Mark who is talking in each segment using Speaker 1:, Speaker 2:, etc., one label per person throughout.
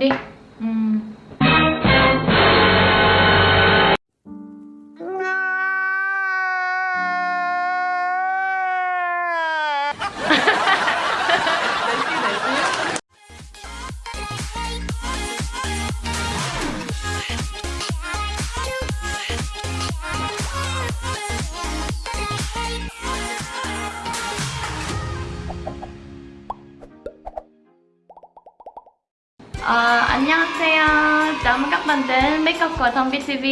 Speaker 1: someday và Thông của TV.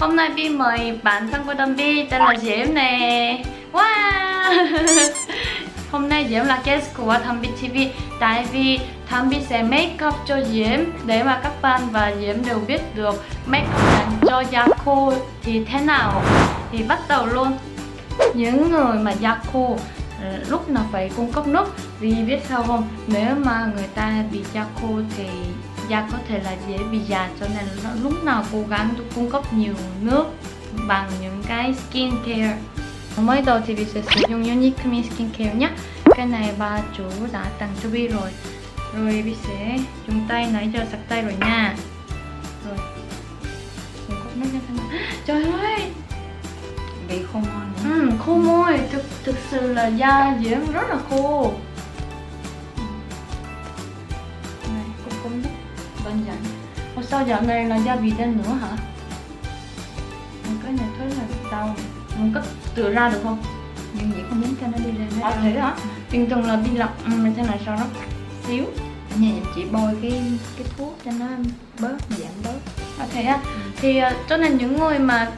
Speaker 1: Hôm nay Vi mời bạn thân của Thom tên là Diễm nè. Wow! Hôm nay Diễm là guest của Thom TV tại vì Thom sẽ make up cho Diễm để mà các bạn và Diễm đều biết được make up dành cho da khô thì thế nào. Thì bắt đầu luôn. Những người mà da khô ờ, lúc nào phải cung cấp nước vì biết sao không nếu mà người ta bị da khô thì da có thể là dễ bị già cho nên nó lúc nào cố gắng cung cấp nhiều nước bằng những cái skin care mới đầu thì Vi sẽ sử dụng Unique Me Skin Care nhé. Cái này bà chủ đã tặng cho Vi rồi. Rồi Vi sẽ dùng tay nãy giờ sạch tay rồi nha. Rồi. Cung cấp nước thế nào. Trời ơi!
Speaker 2: Bị khô môi nữa
Speaker 1: Ừ, khô môi, thực, thực sự là da Diễm rất là khô sao dạo này là da bị đen nữa hả? Ừ, Cái này thấy là đau. Mình có tự ra được không?
Speaker 2: nhưng vậy không muốn cho nó đi lên
Speaker 1: À thế hả? Bình thường là đi lọc ừ, thế này cho nó xíu.
Speaker 2: Nhà chỉ bôi cái cái thuốc cho nó bớt giảm bớt.
Speaker 1: À thế à? Thì uh, cho nên những người mà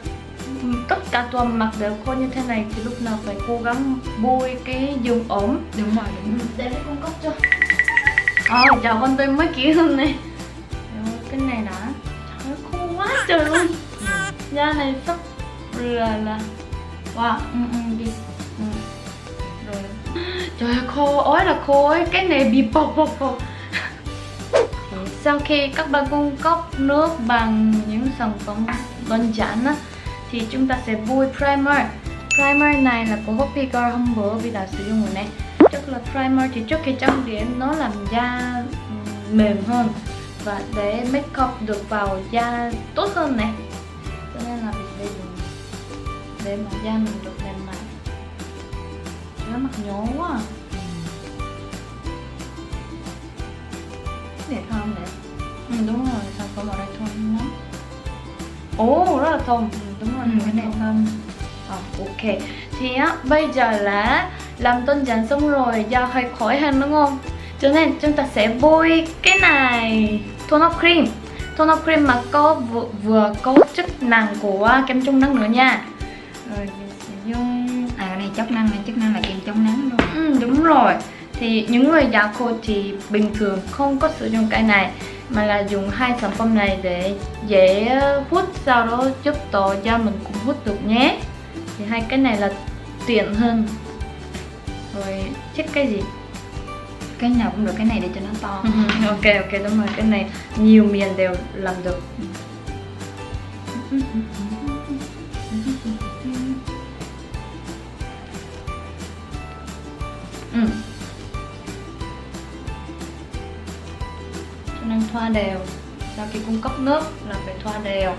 Speaker 1: ừ, tất cả tuần mặt đều khô như thế này thì lúc nào phải cố gắng bôi cái dùng ổm
Speaker 2: đúng rồi đúng
Speaker 1: để cung cấp cho. Ờ, chào con tôi mới kỹ hơn này nó khô quá trời. Luôn Da này sắp là là Wow, ừ, ừ, đi. Ừ. Rồi. Trời ơi, khô, ối là khô ấy. Cái này bị bọc bọc bọc. Sau khi các bạn cung cấp nước bằng những sản phẩm đơn giản á Thì chúng ta sẽ bôi primer. Primer này là của Hopi Girl hôm bữa vì đã sử dụng rồi này. Chắc là primer thì trước khi trang điểm nó làm da ừ, mềm hơn. Và để make up được vào da tốt hơn này. Cho nên là mình sẽ dùng để mà da mình được mềm mại Nó mặt nhố quá à.
Speaker 2: đẹp không đẹp
Speaker 1: Ừ đúng rồi, sản phẩm ở đây thơm lắm. Ồ, rất là thơm. Ừ, Đúng rồi,
Speaker 2: Ừ,
Speaker 1: cái này
Speaker 2: thơm.
Speaker 1: Ờ, ok. Thì á, bây giờ là làm đơn giản xong rồi Da hơi khỏi hơn đúng không? Cho nên chúng ta sẽ bôi cái này Tone up cream. Tone up cream mà có vừa, vừa có chức năng của kem chống nắng nữa nha. Rồi sẽ dùng
Speaker 2: à cái này chức năng này chức năng là kem chống nắng luôn
Speaker 1: Ừ, đúng rồi. Thì những người da khô thì bình thường không có sử dụng cái này mà là dùng hai sản phẩm này để dễ hút sau đó giúp cho da mình cũng hút được nhé. Thì hai cái này là tiện hơn. Rồi chiếc cái gì?
Speaker 2: Cái nào cũng được cái này để cho nó to.
Speaker 1: Ok ok đúng rồi cái này nhiều miền đều làm được. Ừ. cho nên thoa đều sau khi cung cấp nước là phải thoa đều.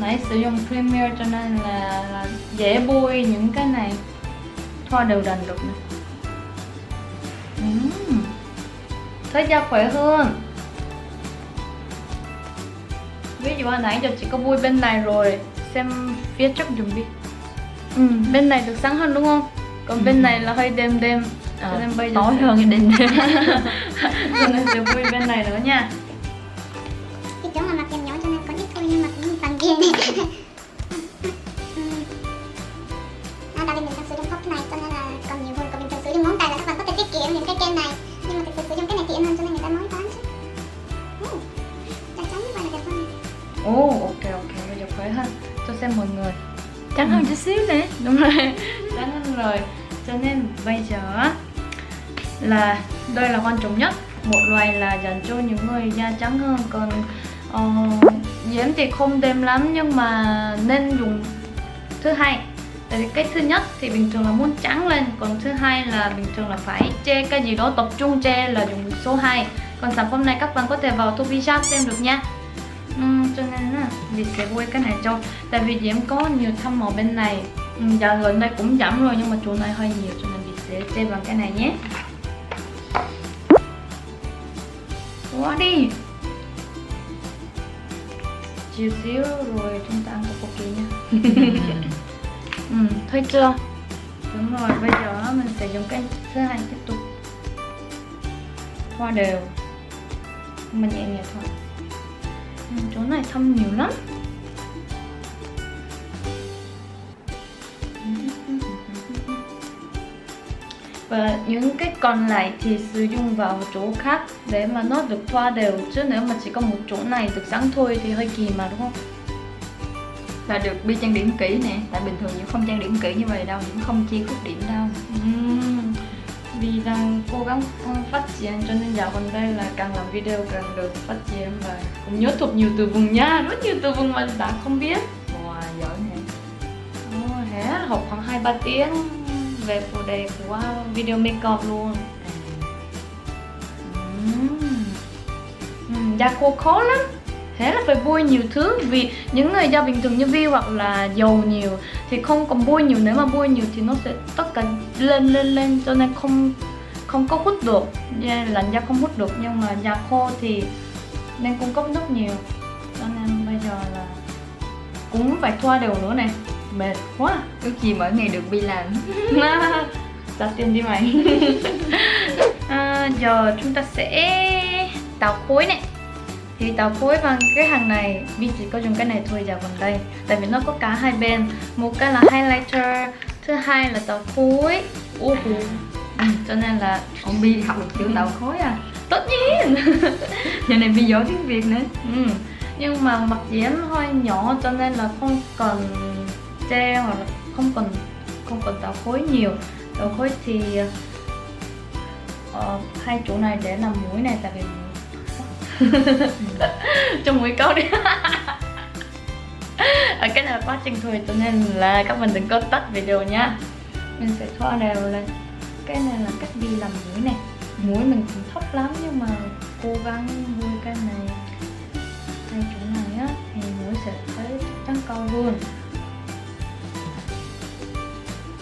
Speaker 1: Nãy sử dụng Premier cho nên là, là dễ bôi những cái này thoa đều đặn được nè Ừm. thấy da khỏe hơn. Ví dụ hồi nãy giờ chỉ có bôi bên này rồi xem phía trước dùm đi. Ừ, bên này được sáng hơn đúng không? Còn bên
Speaker 2: Ừ.
Speaker 1: này là hơi đêm đêm. Cho
Speaker 2: Ờ,
Speaker 1: nên bây giờ
Speaker 2: tối
Speaker 1: sẽ-
Speaker 2: hơn cái đêm
Speaker 1: cho nên sẽ bôi bên này nữa nha.
Speaker 3: Cái chỗ mà mặt em nhỏ cho nên có ít thôi nhưng mà cũng bằng kia
Speaker 1: xem mọi người.
Speaker 2: Trắng hơn chút xíu nè.
Speaker 1: Đúng rồi. Trắng hơn rồi. Cho nên bây giờ là đây là quan trọng nhất. Một loại là dành cho những người da trắng hơn. Còn uh, diễm thì không đêm lắm nhưng mà nên dùng thứ hai. Tại vì cái thứ nhất thì bình thường là muốn trắng lên còn thứ hai là bình thường là phải che cái gì đó tập trung che là dùng số 2 còn sản phẩm này các bạn có thể vào Topi Shop xem được nha cho nên là Việt sẽ quay cái này cho. Tại vì Diễm có nhiều thăm màu bên này. Ừ, giờ gần đây cũng giảm rồi nhưng mà chỗ này hơi nhiều cho nên Việt sẽ che bằng cái này nhé. Quá đi. Chiều xíu rồi chúng ta ăn tteokbokki nha. Ừ, thấy chưa? Đúng rồi bây giờ mình sẽ dùng cái thứ hai tiếp tục. Thoa đều. Mình nhẹ nhẹ thôi chỗ này thâm nhiều lắm. Và những cái còn lại thì sử dụng vào chỗ khác để mà nó được thoa đều. Chứ nếu mà chỉ có một chỗ này được sáng thôi thì hơi kỳ mà, đúng không?
Speaker 2: Và được bi trang điểm kỹ nè. Tại bình thường những không trang điểm kỹ như vậy đâu, Những không chia khuyết điểm đâu
Speaker 1: vì đang cố gắng phát triển cho nên dạo gần đây là càng làm video càng được phát triển và cũng nhớ thuộc nhiều từ vựng nha rất nhiều từ vựng mà đã không biết.
Speaker 2: Wow, giỏi
Speaker 1: Ồ, thế học khoảng 2-3 tiếng về phụ đề của video makeup luôn. Uhm. Uhm, da khô khó lắm. Thế là phải bôi nhiều thứ vì những người da bình thường như Vi hoặc là dầu nhiều thì không còn bôi nhiều nếu mà bôi nhiều thì nó sẽ tất cả lên lên lên cho nên không không có hút được. Da làn da không hút được nhưng mà da khô thì nên cung cấp rất nhiều. Cho nên bây giờ là cũng phải thoa đều nữa này. Mệt quá
Speaker 2: Ước gì mỗi ngày được bi làm
Speaker 1: trả tiền đi mày. À, giờ chúng ta sẽ tạo khối này thì tạo khối bằng cái hàng này Vi chỉ có dùng cái này thôi dạo gần đây. Tại vì nó có cả hai bên. Một cái là highlighter thứ hai là tạo khối uh, ừ, cho nên là
Speaker 2: Ông Bi học được chữ tạo khối à.
Speaker 1: Tất nhiên.
Speaker 2: Giờ này Bi giỏi tiếng Việt nữa.
Speaker 1: Ừ. nhưng mà mặt diễm hơi nhỏ cho nên là không cần che hoặc là không cần không cần tạo khối nhiều. Tạo khối thì uh, hai chỗ này để làm mũi này tại vì cho mũi câu đi. Ở cái này là quá trình thôi cho nên là các bạn đừng có tắt video nhá. Mình sẽ thoa đều lên. Cái này là cách đi làm mũi này. Mũi mình cũng thấp lắm nhưng mà cố gắng vui cái này. Hai chỗ này á thì mũi sẽ thấy chắn cao hơn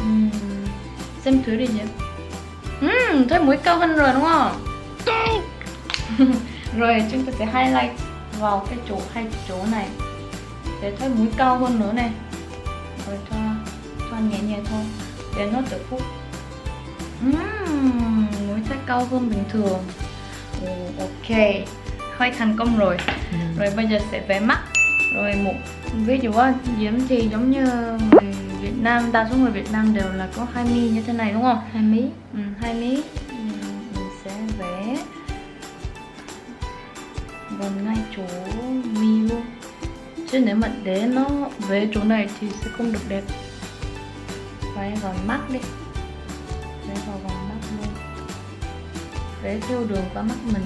Speaker 1: uhm. xem thử đi nhỉ. Uhm, thấy mũi cao hơn rồi đúng không rồi chúng ta sẽ highlight vào cái chỗ hai chỗ này. Để thấy mũi cao hơn nữa này. Rồi cho cho nhẹ nhẹ thôi. Để nó tự phúc uhm, mũi thấy cao hơn bình thường. Ồ, ok. Hơi thành công rồi. Rồi bây giờ sẽ vẽ mắt. Rồi một ví dụ á diễm thì giống như người Việt Nam đa số người Việt Nam đều là có hai mi như thế này đúng không?
Speaker 2: Hai mí
Speaker 1: ừ, hai mí gần ngay chỗ mi luôn. Chứ nếu mà để nó về chỗ này thì sẽ không được đẹp. Vẽ vào mắt đi. Vẽ vào vòng mắt luôn. Vẽ theo đường qua mắt mình.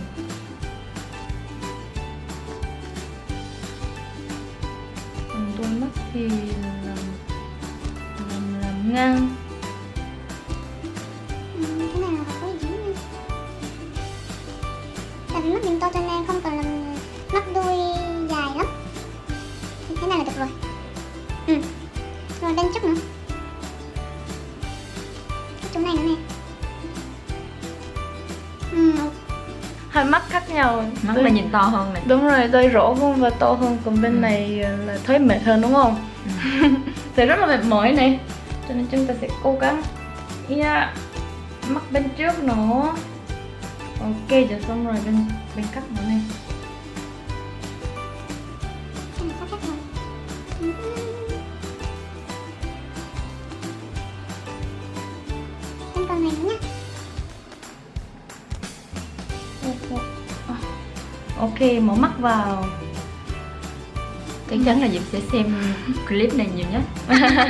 Speaker 1: Còn đôi mắt thì làm làm, làm ngang.
Speaker 3: Này là được rồi. Ừ rồi bên trước nữa. Cái chỗ này nữa nè. Ừ
Speaker 1: hai mắt khác nhau.
Speaker 2: Mắt
Speaker 1: Đôi-
Speaker 2: là nhìn to hơn này.
Speaker 1: Đúng rồi đôi rỗ hơn và to hơn còn bên
Speaker 2: Ừ.
Speaker 1: này là thấy mệt hơn đúng không? Sẽ rất là mệt mỏi này. Cho nên chúng ta sẽ cố gắng. Yeah. mắt bên trước nữa. Ok giờ xong rồi bên bên cắt nữa này ok mở mắt vào.
Speaker 2: Chắc chắn là Diệp sẽ xem clip này nhiều nhất.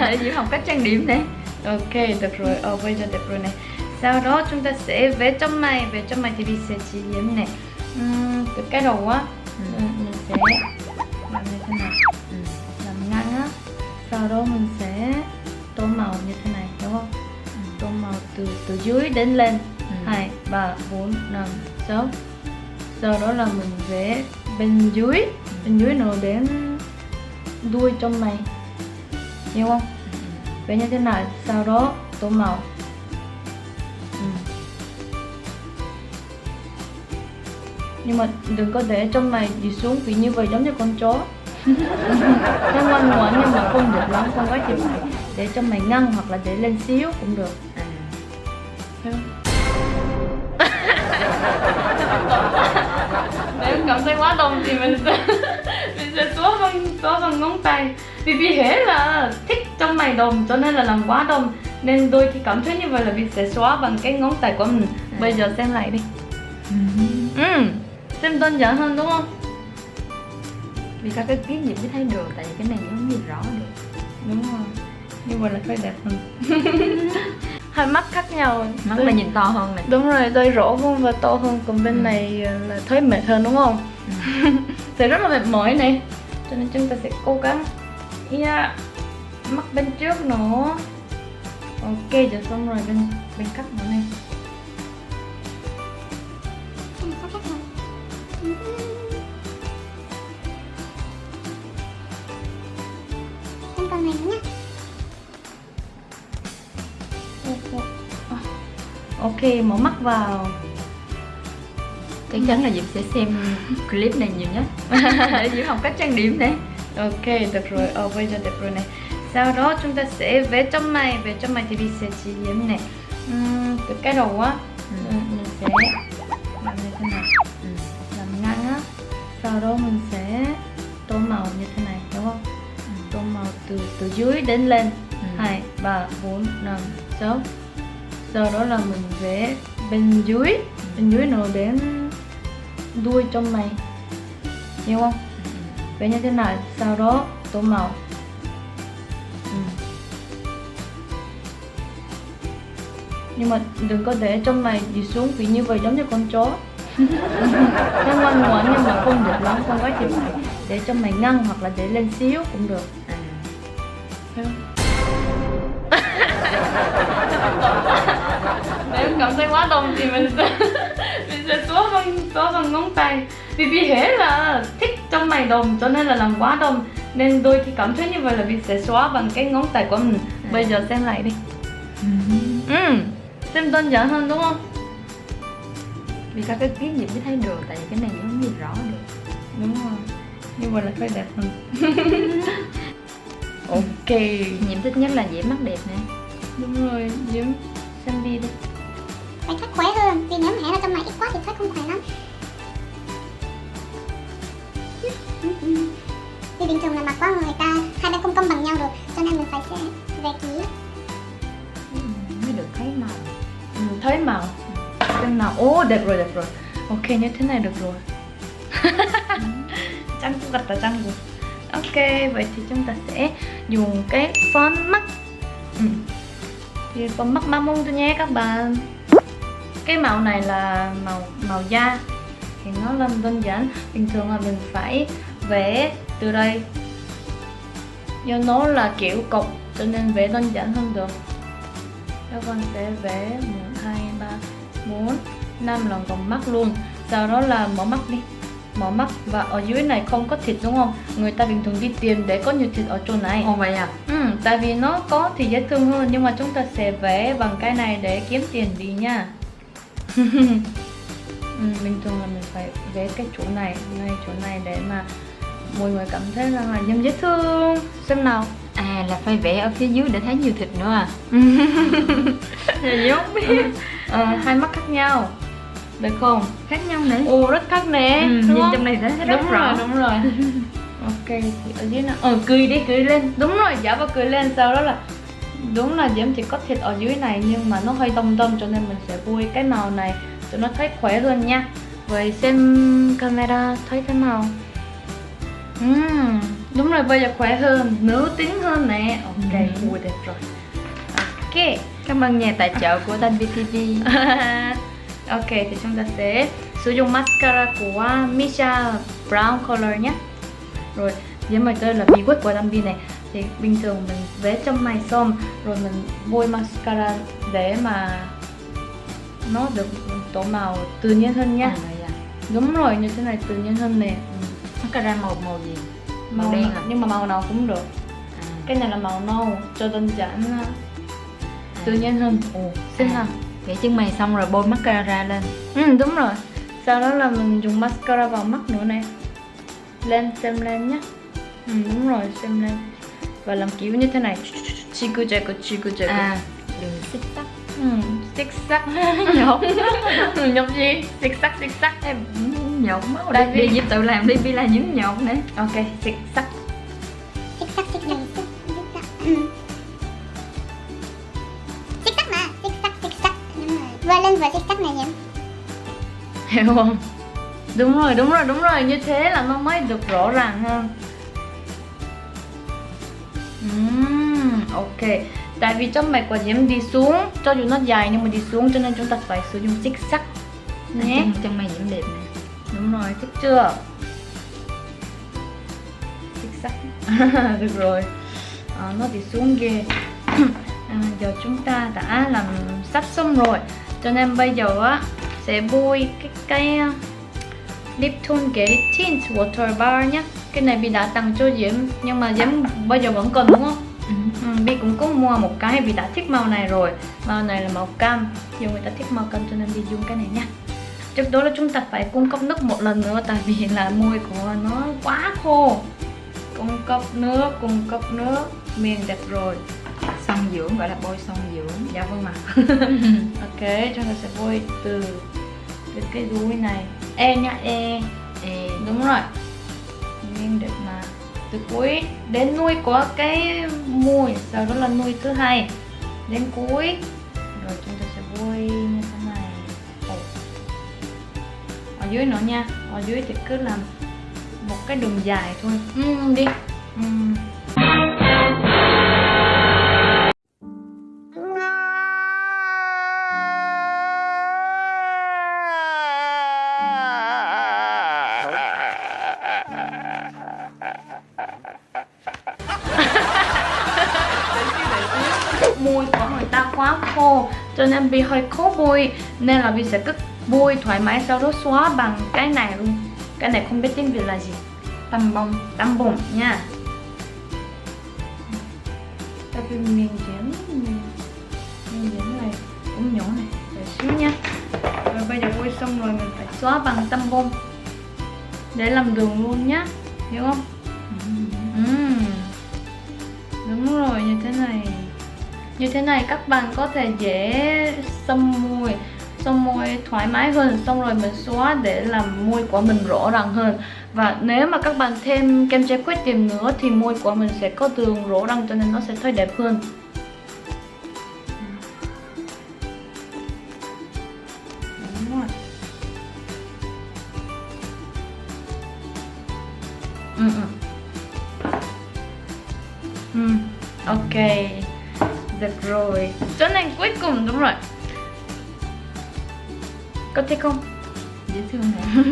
Speaker 2: Để Diệp học cách trang điểm này
Speaker 1: ok được rồi. Ờ bây giờ đẹp rồi này sau đó chúng ta sẽ vẽ trong này. Vẽ trong này thì mình sẽ chỉ điểm này uhm, từ cái đầu á
Speaker 2: Ừ.
Speaker 1: mình sẽ làm như thế này
Speaker 2: Ừ.
Speaker 1: làm ngang á. Sau đó mình sẽ tô màu như thế này đúng không? Tô màu từ từ dưới đến lên. Hai ba bốn năm sáu sau đó là mình vẽ bên dưới. Bên dưới nó đến đuôi trong mày hiểu không? Vẽ như thế này sau đó tô màu. Ừ. nhưng mà đừng có để trong mày đi xuống vì như vậy giống như con chó. Nó ngoan ngoãn nhưng mà không được lắm không quá thì phải để trong mày ngăn hoặc là để lên xíu cũng được.
Speaker 2: À.
Speaker 1: Thấy không? Cảm thấy quá đông thì mình sẽ mình sẽ xóa bằng xóa bằng ngón tay. Vì vì thế là thích trong mày đồng cho nên là làm quá đông. Nên đôi khi cảm thấy như vậy là mình sẽ xóa bằng cái ngón tay của mình. Bây giờ xem lại đi. Ừ. Xem đơn giản hơn đúng không?
Speaker 2: Vì các cái kiến nhìn mới thấy được tại vì cái này nó không nhìn rõ được.
Speaker 1: Đúng rồi. Như vậy là phải đẹp hơn hai mắt khác nhau.
Speaker 2: Mắt là nhìn to hơn này.
Speaker 1: Đúng rồi đôi rỗ hơn và to hơn còn bên
Speaker 2: Ừ.
Speaker 1: này ờ, là thấy mệt hơn đúng không? Thì rất là mệt mỏi này. Cho nên chúng ta sẽ cố gắng. Yeah. mắt bên trước nữa. Ok giờ xong rồi bên bên cắt nữa này ok mở mắt vào.
Speaker 2: Chắc chắn là Diệp sẽ xem clip này nhiều nhất. Để Diệp học cách trang điểm này.
Speaker 1: Ok được rồi ờ bây giờ được rồi này. Sau đó chúng ta sẽ vẽ trong mày vẽ trong mày thì mình sẽ chỉ điểm này. Ừm, từ cái đầu á
Speaker 2: Ừ.
Speaker 1: mình sẽ làm như thế này.
Speaker 2: Ừ.
Speaker 1: làm ngang á. Sau đó mình sẽ tô màu như thế này đúng không? Tô màu từ từ dưới đến lên.
Speaker 2: Ừ.
Speaker 1: hai ba bốn năm sáu sau đó là mình vẽ bên dưới. Bên dưới nó đến đuôi trong mày hiểu không? Vẽ như thế này sau đó tô màu. Ừ. nhưng mà đừng có để trong mày đi xuống vì như vậy giống như con chó. Nó ngoan ngoãn nhưng mà không được lắm không quá phải để trong mày ngăn hoặc là để lên xíu cũng được.
Speaker 2: À.
Speaker 1: Nếu cảm thấy quá đông thì mình sẽ mình sẽ xóa bằng xóa bằng ngón tay. Vì vì thế là thích trong mày đồng cho nên là làm quá đông. Nên đôi khi cảm thấy như vậy là mình sẽ xóa bằng cái ngón tay của mình. Bây giờ xem lại đi. Ừ. Xem đơn giản hơn đúng không?
Speaker 2: Vì các cái kiến nhìn mới thấy được tại vì cái này nó nhìn rõ được.
Speaker 1: Đúng rồi. Như vậy là phải đẹp hơn. Ok
Speaker 2: Diệp thích nhất là Diệp mắt đẹp nè.
Speaker 1: Đúng rồi diễm. Xem đi đi
Speaker 3: phải thoát khóe hơn vì nếu mà hé ra trong này ít quá thì thoát không khỏe lắm. Vì bình thường là mặc quá người ta hai bên không công bằng nhau được cho nên mình phải sẽ về ký
Speaker 2: ừ, mới được thấy màu
Speaker 1: ừ, thấy màu chân màu ô oh, đẹp rồi đẹp rồi. Ok như thế này được rồi. Trăng cũng gật là trăng rồi ok vậy thì chúng ta sẽ dùng cái phấn mắt. Ừ. thì phấn mắt ma mông tôi nhé các bạn cái màu này là màu màu da thì nó làm đơn giản. Bình thường là mình phải vẽ từ đây. Do nó là kiểu cục cho nên vẽ đơn giản hơn được. Các con sẽ vẽ 1, 2, 3, 4, 5 lần vòng mắt luôn. Sau đó là mở mắt đi. Mở mắt và ở dưới này không có thịt đúng không? Người ta bình thường đi tìm để có nhiều thịt ở chỗ này.
Speaker 2: Ồ vậy à?
Speaker 1: Ừ, tại vì nó có thì dễ thương hơn Nhưng mà chúng ta sẽ vẽ bằng cái này để kiếm tiền đi nha ừ, Bình thường là mình phải vẽ cái chỗ này, ngay chỗ này để mà mọi người cảm thấy rằng là giống dễ thương. Xem nào.
Speaker 2: À là phải vẽ ở phía dưới để thấy nhiều thịt nữa à? Không biết
Speaker 1: Ờ, hai mắt khác nhau. Được không?
Speaker 2: Khác nhau nữa
Speaker 1: Ồ rất khác nè
Speaker 2: ừ,
Speaker 1: đúng
Speaker 2: Nhìn
Speaker 1: không?
Speaker 2: trong này thấy rất
Speaker 1: đúng
Speaker 2: rõ.
Speaker 1: rồi đúng rồi. Ok thì ở dưới nó ờ cười đi cười lên. Đúng rồi giả vào cười lên sau đó là đúng là diễm chỉ có thịt ở dưới này nhưng mà nó hơi đông đông cho nên mình sẽ vui cái màu này cho nó thấy khỏe hơn nha. Vậy xem camera thấy thế nào Ừm, đúng rồi bây giờ khỏe hơn nữ tính hơn nè. Ok
Speaker 2: Ừ.
Speaker 1: ui đẹp rồi. Ok
Speaker 2: Cảm ơn nhà tài trợ của Thanh BTV
Speaker 1: ok thì chúng ta sẽ sử dụng mascara của Misha brown color nhé. Rồi dưới mày đây là bí quyết của Đam này thì bình thường mình vẽ trong mày xong rồi mình bôi mascara để mà nó được tổ màu tự nhiên hơn nha.
Speaker 2: À?
Speaker 1: Đúng rồi như thế này tự nhiên hơn nè.
Speaker 2: Mascara màu màu gì?
Speaker 1: Màu,
Speaker 2: Màu đen à?
Speaker 1: nhưng mà màu nào cũng được.
Speaker 2: À,
Speaker 1: cái này là màu nâu cho đơn giản uh, tự nhiên hơn. Ồ xinh
Speaker 2: À.
Speaker 1: à
Speaker 2: vẽ chân mày xong rồi bôi mascara lên.
Speaker 1: Ừ đúng rồi. Sau đó là mình dùng mascara vào mắt nữa này lên xem lên nhé. Ừ đúng rồi xem lên và làm kiểu như thế này. Chiku chiku chiku chiku
Speaker 2: à đừng xích tắt
Speaker 1: ừ xích sắc. Nhột nhột gì? Xích sắc xích sắc.
Speaker 2: Em nhột máu
Speaker 1: Tại
Speaker 2: đi
Speaker 1: vì-
Speaker 2: giúp tự làm đi đi là những nhột nữa.
Speaker 1: Ok xích sắc.
Speaker 3: Xích sắc xích sắc Ừ. xích sắc mà xích sắc xích sắc. Đúng rồi vừa lên vừa xích sắc này nhỉ?
Speaker 1: Hiểu không? Đúng rồi đúng rồi đúng rồi. Như thế là nó mới được rõ ràng hơn Ừm, ok. Tại vì trong mạch của diễm đi xuống cho dù nó dài nhưng mà đi xuống cho nên chúng ta phải sử dụng xích sắt nhé.
Speaker 2: Chân mày diễm đẹp nè
Speaker 1: đúng rồi thích chưa? Xích sắt. Được rồi. À, nó đi xuống ghê. À, giờ chúng ta đã làm sắp xong rồi. Cho nên bây giờ á sẽ bôi cái cái lip tone Getty Tint Water Bar nhé cái này Bi đã tặng cho Diễm nhưng mà Diễm bây giờ vẫn còn đúng không?
Speaker 2: ừ.
Speaker 1: Ừ, Bi cũng có mua một cái vì đã thích màu này rồi. Màu này là màu cam nhiều người ta thích màu cam cho nên Bi dùng cái này nha. Trước đó là chúng ta phải cung cấp nước một lần nữa tại vì là môi của nó quá khô. Cung cấp nước cung cấp nước miền đẹp rồi.
Speaker 2: Son dưỡng gọi là bôi son dưỡng.
Speaker 1: Dạ vâng ạ. Ok chúng ta sẽ bôi từ từ cái đuôi này. E nhá e
Speaker 2: e
Speaker 1: đúng rồi. Nên được mà. Từ cuối đến nuôi có cái mùi sau đó là nuôi thứ hai. Đến cuối. Rồi chúng ta sẽ bôi như thế này. Ở dưới nữa nha. Ở dưới thì cứ làm một cái đường dài thôi. Ừ, đi. Ừ. nên vì hơi khó bôi nên là vì sẽ cứ bôi thoải mái sau đó xóa bằng cái này luôn. Cái này không biết tiếng việt là gì.
Speaker 2: Tăm bông
Speaker 1: tăm bụng nha. Tại vì miền diễn miền diễn này cũng nhỏ này để xíu nha. Rồi bây giờ bôi xong rồi mình phải xóa bằng tăm bông để làm đường luôn nhá hiểu không? Ừm. Đúng rồi, như thế này như thế này các bạn có thể dễ xăm môi Xăm môi thoải mái hơn. Xong rồi mình xóa để làm môi của mình rõ ràng hơn. Và nếu mà các bạn thêm kem che khuyết điểm nữa Thì môi của mình sẽ có đường rõ ràng cho nên nó sẽ thấy đẹp hơn. Ừ, ừ. ừ, ok. Được rồi. Chỗ này cuối cùng đúng rồi. Có thích không?
Speaker 2: dễ thương nè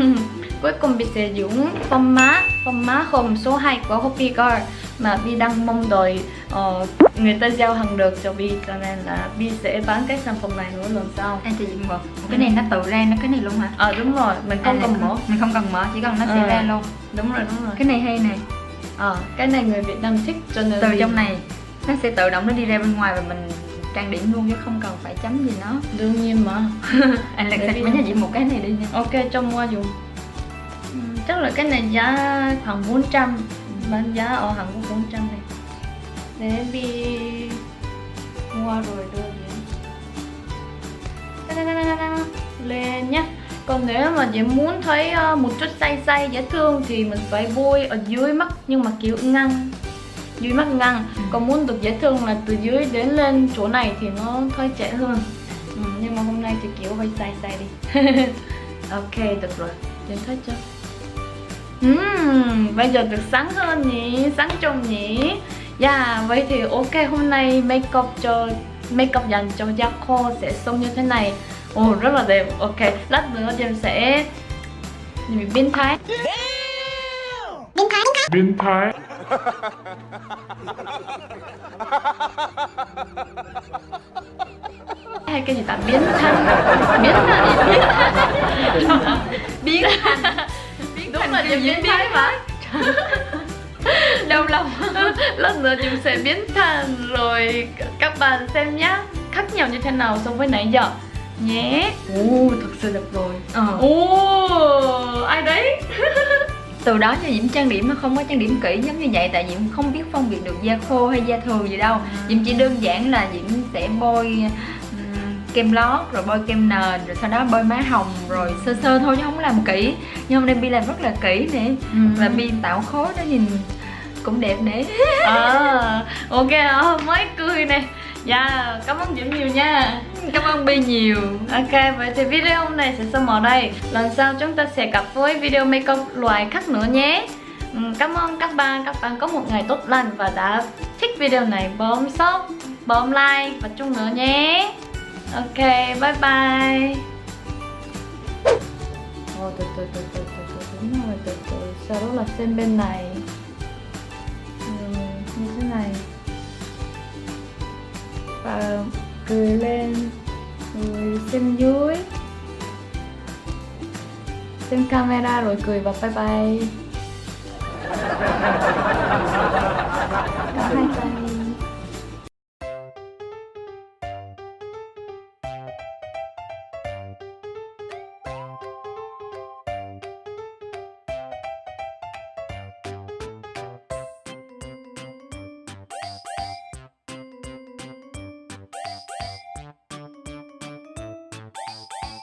Speaker 1: Cuối cùng Bi sẽ dùng phong má Phong má hồng số 2 của Hopi Girl Mà Bi đang mong đợi ờ, người ta giao hàng được cho Bi Cho nên là Bi sẽ bán cái sản phẩm này nữa lần sau.
Speaker 2: Cho chị một cái này nó tự ra nó cái này luôn hả?
Speaker 1: Ờ đúng rồi, mình không
Speaker 2: À,
Speaker 1: cần mở.
Speaker 2: mình không cần mở chỉ cần nó sẽ
Speaker 1: Ờ.
Speaker 2: ra luôn.
Speaker 1: Đúng rồi, đúng rồi.
Speaker 2: Cái này hay nè.
Speaker 1: Ờ, cái này người Việt Nam thích cho nên
Speaker 2: từ trong này nó sẽ tự động nó đi ra bên ngoài và mình trang điểm luôn chứ không cần phải chấm gì nó.
Speaker 1: Đương nhiên mà.
Speaker 2: Anh
Speaker 1: Để
Speaker 2: sạch
Speaker 1: đi
Speaker 2: mấy nhà chị một cái này đi nha.
Speaker 1: Ok, cho mua dùng Ừm, Chắc là cái này giá khoảng 400 Bán giá ở Hàn Quốc 400 này. Để Bi mua rồi đưa đến. Lên nhá. Còn nếu mà chị muốn thấy ờ, một chút say say dễ thương Thì mình phải bôi ở dưới mắt Nhưng mà kiểu ngăn Dưới mắt ngăn
Speaker 2: Ừ.
Speaker 1: Còn muốn được dễ thương là từ dưới đến lên chỗ này Thì nó hơi trẻ hơn ừ, Nhưng mà hôm nay thì kiểu hơi say say đi Ok, được rồi. Nhìn thấy chưa? Ừm, bây giờ được sáng hơn nhỉ, sáng trong nhỉ. Yeah, vậy thì ok hôm nay makeup cho makeup dành cho da khô sẽ xong như thế này. Ồ rất là đẹp. Ok, lát nữa em sẽ biến thái.
Speaker 3: biến thái biến thái.
Speaker 4: Biến
Speaker 1: hay cái gì ta biến thái biến thái biến
Speaker 2: biến
Speaker 1: Đúng
Speaker 2: thành
Speaker 1: là
Speaker 2: kiểu
Speaker 1: Diễm biến
Speaker 2: diễn
Speaker 1: thái mà.
Speaker 2: đau lòng
Speaker 1: Lát nữa Diễm sẽ biến thành rồi các bạn xem nhá. Khác nhau như thế nào so với nãy giờ? Nhé. Ồ, thật sự đẹp rồi.
Speaker 2: Ờ.
Speaker 1: Ồ, ai đấy?
Speaker 2: từ đó cho diễm trang điểm mà không có trang điểm kỹ giống như vậy tại diễm không biết phân biệt được da khô hay da thường gì đâu. Diễm chỉ đơn giản là diễm sẽ bôi kem lót rồi bôi kem nền rồi sau đó bôi má hồng rồi sơ sơ thôi chứ không làm kỹ. Nhưng hôm nay bi làm rất là kỹ nè. Và bi tạo khối đó nhìn cũng đẹp nè.
Speaker 1: À, ok ờ, mới cười nè. Dạ cảm ơn diễm nhiều nha
Speaker 2: cảm ơn bi nhiều.
Speaker 1: Ok vậy thì video hôm nay sẽ xong ở đây. Lần sau chúng ta sẽ gặp với video makeup loại khác nữa nhé. Ừ, cảm ơn các bạn. Các bạn có một ngày tốt lành và đã thích video này bấm sub bấm like và chung nữa nhé. Ok bye bye. Ồ, từ từ từ từ từ từ đúng rồi từ từ. Sau đó là xem bên này. Ừ, như thế này. Và cười lên rồi xem dưới. Xem camera rồi cười và bye bye.